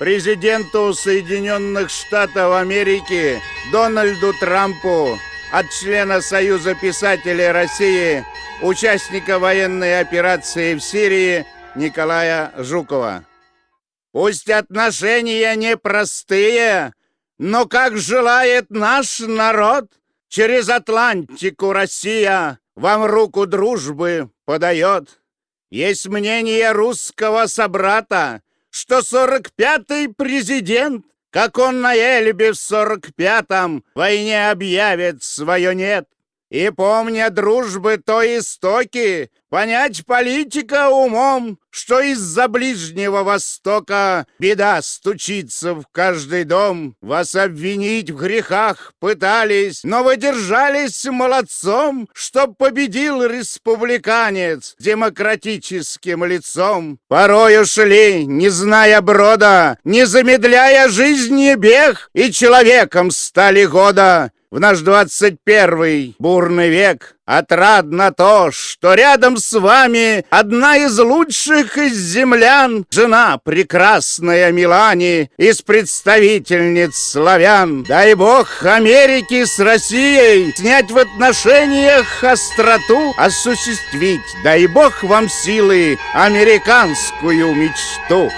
президенту Соединенных Штатов Америки Дональду Трампу от члена Союза писателей России, участника военной операции в Сирии Николая Жукова. Пусть отношения непростые, но как желает наш народ, через Атлантику Россия вам руку дружбы подает. Есть мнение русского собрата, что сорок пятый президент, как он на Эльбе в сорок пятом, войне объявит свое «нет». И, помня дружбы то истоки, понять политика умом, что из-за Ближнего Востока беда стучится в каждый дом. Вас обвинить в грехах пытались, но вы держались молодцом, чтоб победил республиканец демократическим лицом. Порой ушли, не зная брода, не замедляя жизни бег, и человеком стали года. В наш двадцать первый бурный век Отрадно то, что рядом с вами Одна из лучших из землян, Жена прекрасная Милани, Из представительниц славян. Дай бог Америки с Россией Снять в отношениях остроту, Осуществить, дай бог вам силы, Американскую мечту.